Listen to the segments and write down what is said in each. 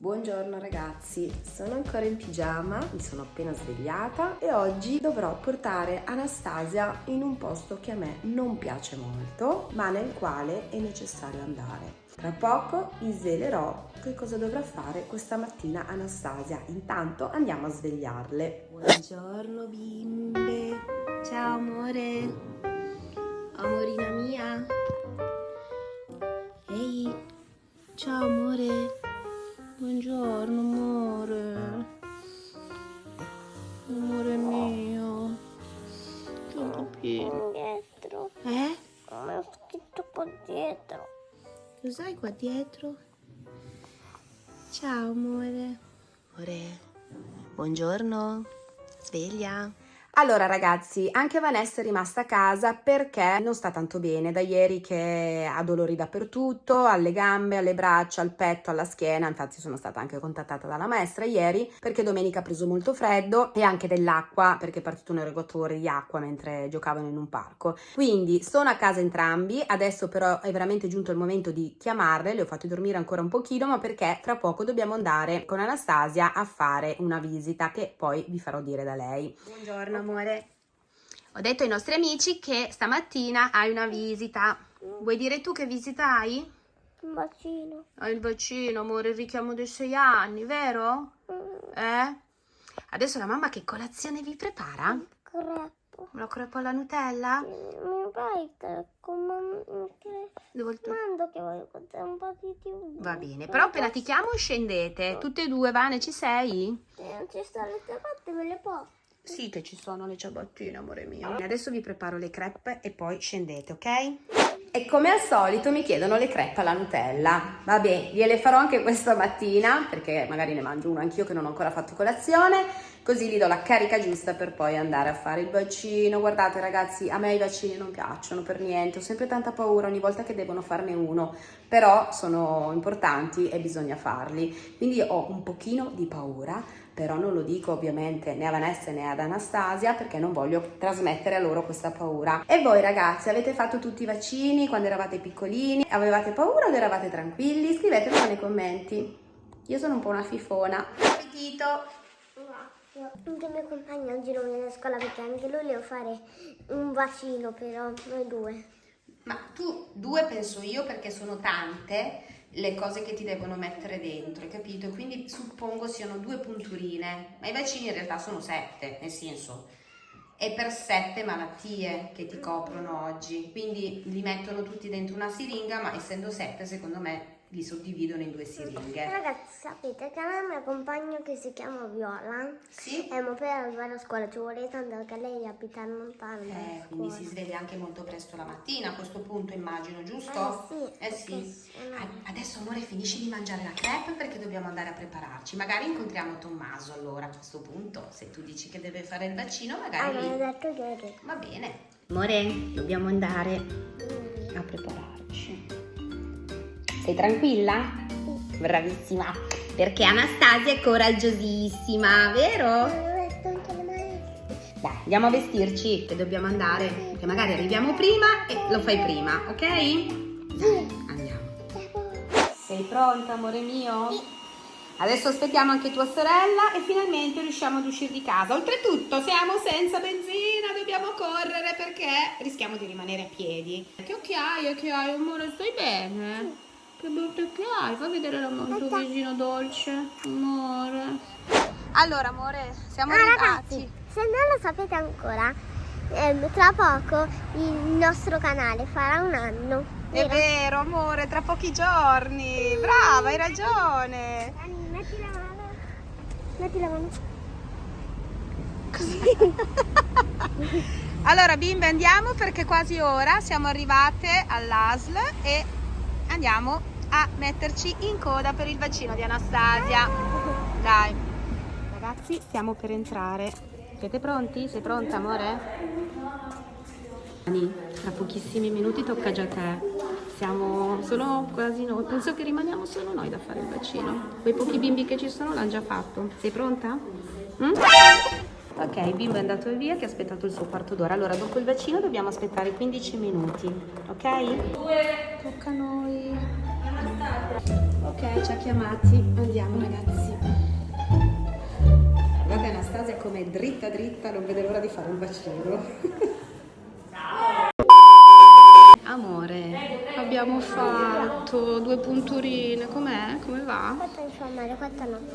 Buongiorno ragazzi, sono ancora in pigiama, mi sono appena svegliata e oggi dovrò portare Anastasia in un posto che a me non piace molto, ma nel quale è necessario andare. Tra poco vi svelerò che cosa dovrà fare questa mattina Anastasia. Intanto andiamo a svegliarle. Buongiorno bimbe, ciao amore, amorina mia. Ehi, ciao amore. Buongiorno amore. Amore mio. Tutto pieno. dietro. Eh? Come ho scritto qua dietro. Cos'hai qua dietro? Ciao amore. Amore. Buongiorno. Sveglia. Allora ragazzi, anche Vanessa è rimasta a casa perché non sta tanto bene da ieri che ha dolori dappertutto, alle gambe, alle braccia, al petto, alla schiena, infatti sono stata anche contattata dalla maestra ieri perché domenica ha preso molto freddo e anche dell'acqua perché è partito un erogatore di acqua mentre giocavano in un parco. Quindi sono a casa entrambi, adesso però è veramente giunto il momento di chiamarle, le ho fatte dormire ancora un pochino ma perché tra poco dobbiamo andare con Anastasia a fare una visita che poi vi farò dire da lei. Buongiorno amore. Ho detto ai nostri amici che stamattina hai una visita. Vuoi dire tu che visita hai? Un bacino. Hai il vaccino, amore, il richiamo dei sei anni, vero? Mm, Eh? Adesso la mamma che colazione vi prepara? Creppo. Una crepa alla Nutella? Mi fai che comando che Devo il tuo- mando che voglio guardare un po' di tv. Va bene, però appena ti chiamo scendete. Tutte e due, Vane, ci sei? Se non ci sta le ciabatte me le porto. Sì che ci sono le ciabattine, amore mio. Adesso vi preparo le crepe e poi scendete, ok? E come al solito mi chiedono le crepe alla Nutella. Vabbè, gliele farò anche questa mattina, perché magari ne mangio uno anch'io che non ho ancora fatto colazione, così gli do la carica giusta per poi andare a fare il vaccino. Guardate ragazzi, a me i vaccini non piacciono per niente, ho sempre tanta paura ogni volta che devono farne uno, però sono importanti e bisogna farli. Quindi ho un pochino di paura, però non lo dico ovviamente né a Vanessa né ad Anastasia perché non voglio trasmettere a loro questa paura. E voi ragazzi, avete fatto tutti i vaccini quando eravate piccolini? Avevate paura o eravate tranquilli? Scrivetemelo nei commenti. Io sono un po' una fifona. Buon appetito! Anche il mio compagno oggi non viene a scuola perché anche lui deve fare un bacino però, noi due. Ma tu due penso io perché sono tante le cose che ti devono mettere dentro, hai capito? Quindi suppongo siano due punturine, ma i vaccini in realtà sono sette, nel senso è per sette malattie che ti coprono oggi, quindi li mettono tutti dentro una siringa, ma essendo sette secondo me li suddividono in due siringhe. Ragazzi, sapete che a me il mio compagno che si chiama Viola Sì? e mo per arrivare a scuola ci vuole tanto perché lei abita lontano dalla Eh, quindi si sveglia anche molto presto la mattina a questo punto immagino, giusto? Eh sì, Eh sì. Ah, Adesso amore finisci di mangiare la crepe perché dobbiamo andare a prepararci. Magari incontriamo Tommaso allora a questo punto. Se tu dici che deve fare il vaccino, Ah, magari me lì. detto ieri. Va bene. Amore, dobbiamo andare a prepararci. Sei tranquilla? Bravissima. Perché Anastasia è coraggiosissima, vero? Dai, andiamo a vestirci che dobbiamo andare. Perché magari arriviamo prima e lo fai prima, ok? Dai, andiamo. Sei pronta, amore mio? Adesso aspettiamo anche tua sorella e finalmente riusciamo ad uscire di casa. Oltretutto siamo senza benzina, dobbiamo correre perché rischiamo di rimanere a piedi. Che occhiaie che hai, amore, stai bene? Che brutte che hai, fai vedere la tuo visino dolce, amore. Allora, amore, siamo Ah, ragazzi, se non lo sapete ancora, ehm, tra poco il nostro canale farà un anno. È vero? vero, amore, tra pochi giorni. Brava, hai ragione. Dani, metti la mano. Metti la mano. Allora, bimbe, andiamo perché è quasi ora. Siamo arrivate all'ASL e andiamo a metterci in coda per il vaccino di Anastasia. Dai. Ragazzi, stiamo per entrare. Siete pronti? Sei pronta, amore? Tra pochissimi minuti tocca già a te. Siamo solo quasi noi. Penso che rimaniamo solo noi da fare il vaccino. Quei pochi bimbi che ci sono l'hanno già fatto. Sei pronta? Mm? Ok, il bimbo è andato via che ha aspettato il suo quarto d'ora. Allora, dopo il vaccino dobbiamo aspettare 15 minuti, ok? Tocca a noi. Ok. Ok, ci ha chiamati. Andiamo ragazzi. Guarda Anastasia come dritta dritta, non vede l'ora di fare un bacino. Amore, abbiamo fatto due punturine, com'è? Come va?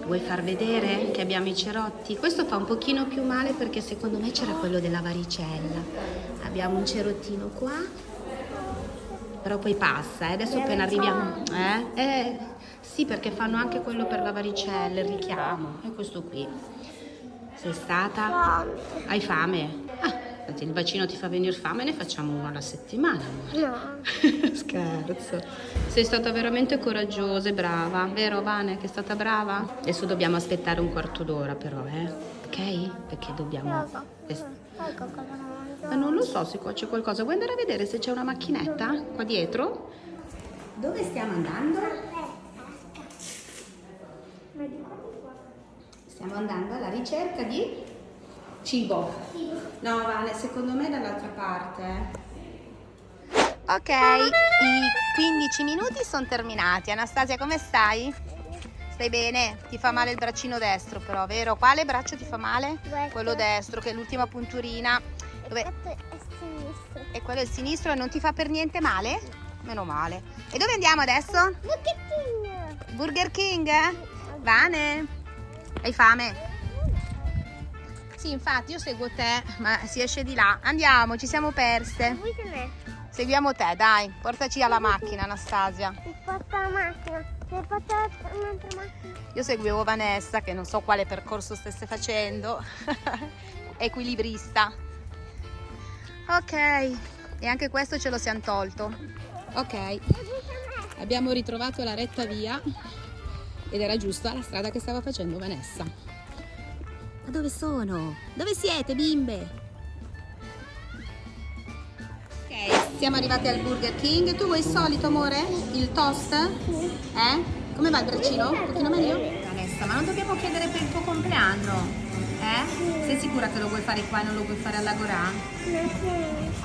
Vuoi far vedere che abbiamo i cerotti? Questo fa un pochino più male perché secondo me c'era quello della varicella. Abbiamo un cerottino qua, però poi passa, eh? adesso appena arriviamo... Eh? Eh, sì, perché fanno anche quello per la varicella, il richiamo. E questo qui. Sei stata? Hai fame? Il vaccino ti fa venire fame, ne facciamo uno alla settimana. No. Scherzo. Sei stata veramente coraggiosa e brava, vero Vane? Che è stata brava? Adesso dobbiamo aspettare un quarto d'ora però, eh? Ok? Perché dobbiamo... Ma non lo so se qua c'è qualcosa. Vuoi andare a vedere se c'è una macchinetta qua dietro? Dove stiamo andando? Stiamo andando alla ricerca di cibo. No, Vane, secondo me è dall'altra parte. Ok, i 15 minuti sono terminati. Anastasia, come stai? Stai bene? Ti fa male il braccino destro, però, vero? Quale braccio ti fa male? Questo. Quello destro, che è l'ultima punturina. Dove... È sinistro. E quello è il sinistro e non ti fa per niente male? Meno male. E dove andiamo adesso? Bucchettino. Burger King? Vane? Hai fame? Sì, infatti io seguo te, ma si esce di là. Andiamo, ci siamo perse. Seguiamo te, dai. Portaci alla macchina, Anastasia. Si porta la macchina. Si porta un'altra macchina. Io seguivo Vanessa, che non so quale percorso stesse facendo. Equilibrista. Ok, e anche questo ce lo siamo tolto. Ok, abbiamo ritrovato la retta via ed era giusta la strada che stava facendo Vanessa. Ma dove sono? Dove siete, bimbe? Ok, siamo arrivati al Burger King. Tu vuoi il solito, amore? Il toast? Eh? Come va il braccino? Un pochino meglio? Vanessa, ma non dobbiamo chiedere per il tuo compleanno? Eh? Sei sicura che lo vuoi fare qua e non lo vuoi fare all'Agorà?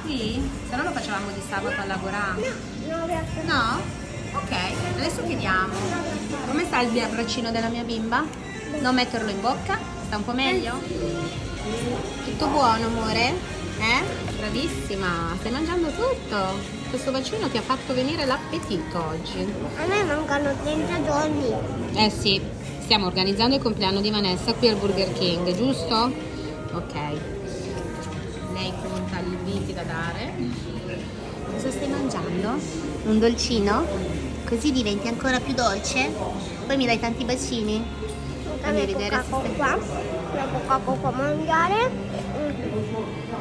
Sì? Se no lo facevamo di sabato all'Agorà. No, no, adesso. No? Ok, adesso chiediamo. Come sta il braccino della mia bimba? Non metterlo in bocca? Sta un po' meglio? Tutto buono, amore? Eh? Bravissima, stai mangiando tutto. Questo vaccino ti ha fatto venire l'appetito oggi. A me mancano 30 giorni. Eh sì, stiamo organizzando il compleanno di Vanessa qui al Burger King, giusto? Ok. Lei conta gli inviti da dare. Cosa stai mangiando? Un dolcino? Così diventi ancora più dolce? Poi mi dai tanti bacini? Fammi vedere se stai... qua. La coca qua mangiare.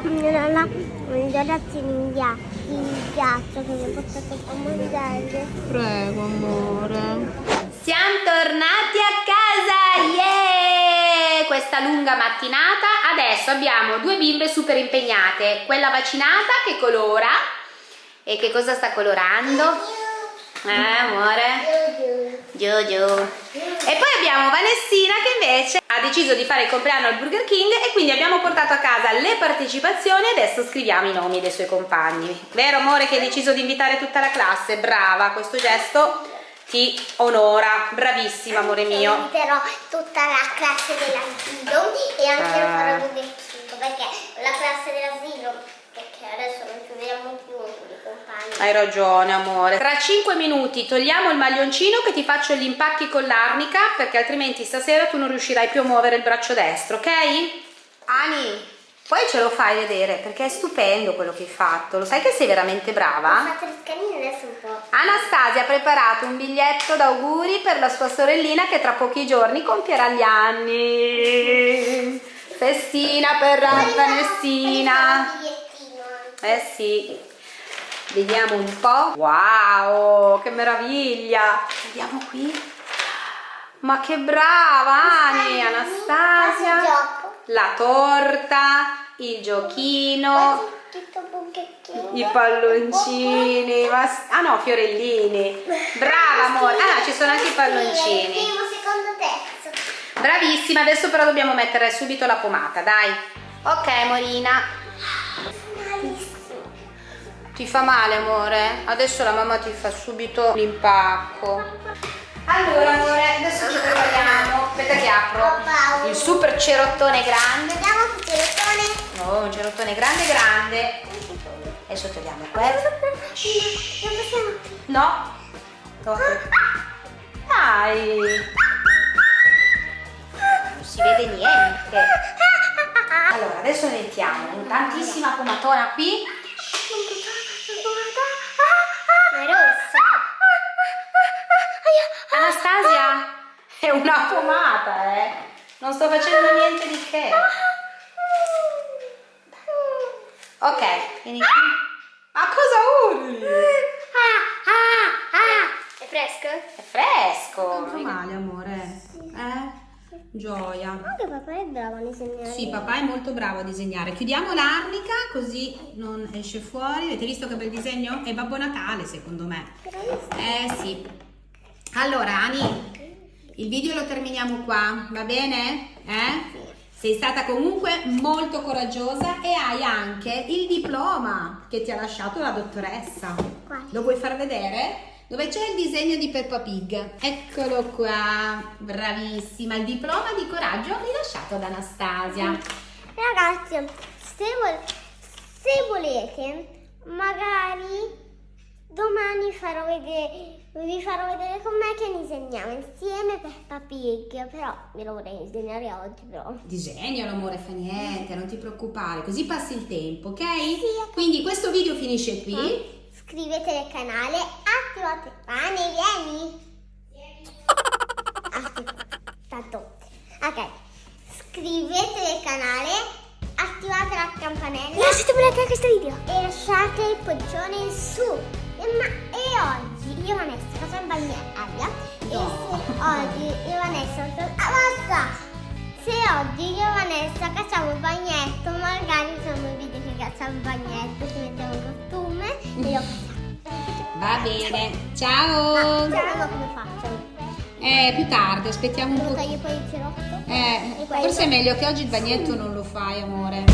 La, la, i ragazzini in piazza che mi ha portato a mangiare. Prego, amore. Siamo tornati a casa, yeah! Questa lunga mattinata. Adesso abbiamo due bimbe super impegnate. Quella vaccinata che colora. E che cosa sta colorando? Eh, amore? Giorgio. E poi abbiamo Vanessina che invece ha deciso di fare il compleanno al Burger King e quindi abbiamo portato a casa le partecipazioni e adesso scriviamo i nomi dei suoi compagni. Vero amore che hai deciso di invitare tutta la classe? Brava, questo gesto ti onora. Bravissima amore mio. Inviterò tutta la classe dell'asilo e anche Ah. farò Burger King perché la classe dell'asilo, perché adesso non ci vediamo più con i compagni. Hai ragione amore. Tra 5 minuti togliamo il maglioncino che ti faccio gli impacchi con l'arnica perché altrimenti stasera tu non riuscirai più a muovere il braccio destro, ok? Ani, poi ce lo fai vedere perché è stupendo quello che hai fatto. Lo sai che sei veramente Ho brava? fatto le scanine adesso un po'. Anastasia ha preparato un biglietto d'auguri per la sua sorellina che tra pochi giorni compierà gli anni. Festina per Vanessina. Un bigliettino anche. Eh sì. Vediamo un po'. Wow, che meraviglia. Vediamo qui. Ma che brava Ani, Anastasia. La torta, il giochino, i palloncini. ma Ah no, fiorellini. Brava amore. Ah no, ci sono anche i palloncini. Primo, secondo, terzo. Bravissima, adesso però dobbiamo mettere subito la pomata, dai. Ok, Morina. Ti fa male, amore? Adesso la mamma ti fa subito l'impacco. Allora, amore, adesso ci prepariamo. Aspetta che apro il super cerottone grande. Vediamo che cerottone. Oh, un cerottone grande grande. Adesso togliamo questo. No. Dai. Non si vede niente. Allora, adesso mettiamo tantissima pomatona qui. Anastasia, è una pomata, eh. Non sto facendo niente di che. Ok, vieni qui. Ma cosa urli? È fresco? È fresco. Non fa male, amore. Eh? Gioia. Anche papà è bravo a disegnare. Sì, papà è molto bravo a disegnare. Chiudiamo l'arnica così non esce fuori. Avete visto che bel disegno? È Babbo Natale, secondo me. Eh sì. Allora, Ani, il video lo terminiamo qua, va bene? Eh? Sei stata comunque molto coraggiosa e hai anche il diploma che ti ha lasciato la dottoressa. Lo vuoi far vedere? Dove c'è il disegno di Peppa Pig. Eccolo qua, bravissima. Il diploma di coraggio rilasciato da Anastasia. Ragazzi, se, vol- se volete, magari domani farò vedere, vi farò vedere con me che disegniamo insieme Peppa Pig. Però ve lo vorrei disegnare oggi, però. Disegnalo amore, fa niente, non ti preoccupare, così passi il tempo, ok? ok. Quindi questo video finisce qui. Iscrivetevi al canale, attivate pane, vieni. Attiva- Tanto. Ok. Iscrivetevi al canale, attivate la campanella. Lasciate un like a questo video. E lasciate il pollicione in su. E, ma, io Vanessa facciamo bagnare aria. E No. se oggi io e Vanessa ah! Se oggi io Vanessa cacciamo il bagnetto, magari facciamo un video che cacciamo il bagnetto, ci mettiamo il costume e lo facciamo. Va bene, Ma ciao! ciao, come faccio? Eh, più tardi, aspettiamo un po'. tagliare poi il cerotto? Eh, forse è meglio che oggi il bagnetto non lo fai, amore.